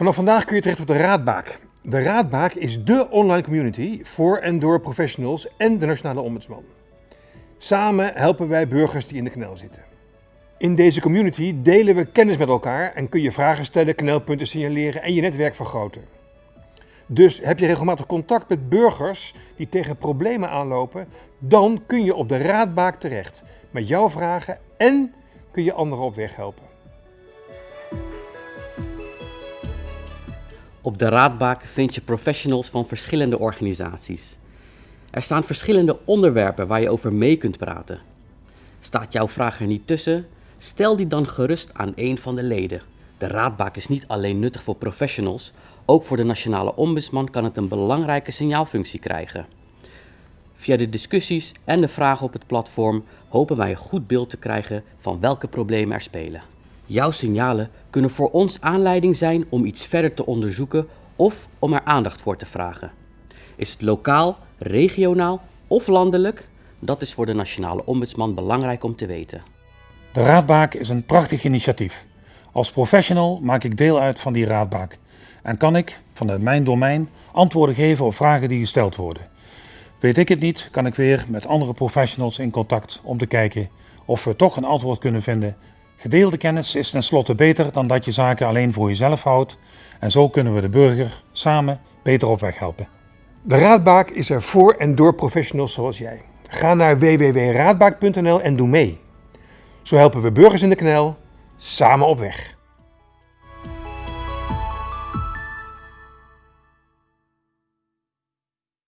Vanaf vandaag kun je terecht op de Raadbaak. De Raadbaak is dé online community voor en door professionals en de Nationale Ombudsman. Samen helpen wij burgers die in de knel zitten. In deze community delen we kennis met elkaar en kun je vragen stellen, knelpunten signaleren en je netwerk vergroten. Dus heb je regelmatig contact met burgers die tegen problemen aanlopen, dan kun je op de Raadbaak terecht met jouw vragen en kun je anderen op weg helpen. Op de Raadbaak vind je professionals van verschillende organisaties. Er staan verschillende onderwerpen waar je over mee kunt praten. Staat jouw vraag er niet tussen? Stel die dan gerust aan een van de leden. De Raadbaak is niet alleen nuttig voor professionals, ook voor de Nationale Ombudsman kan het een belangrijke signaalfunctie krijgen. Via de discussies en de vragen op het platform hopen wij een goed beeld te krijgen van welke problemen er spelen. Jouw signalen kunnen voor ons aanleiding zijn om iets verder te onderzoeken of om er aandacht voor te vragen. Is het lokaal, regionaal of landelijk? Dat is voor de Nationale Ombudsman belangrijk om te weten. De Raadbaak is een prachtig initiatief. Als professional maak ik deel uit van die Raadbaak en kan ik, vanuit mijn domein, antwoorden geven op vragen die gesteld worden. Weet ik het niet, kan ik weer met andere professionals in contact om te kijken of we toch een antwoord kunnen vinden. Gedeelde kennis is tenslotte beter dan dat je zaken alleen voor jezelf houdt en zo kunnen we de burger samen beter op weg helpen. De Raadbaak is er voor en door professionals zoals jij. Ga naar www.raadbaak.nl en doe mee. Zo helpen we burgers in de knel samen op weg.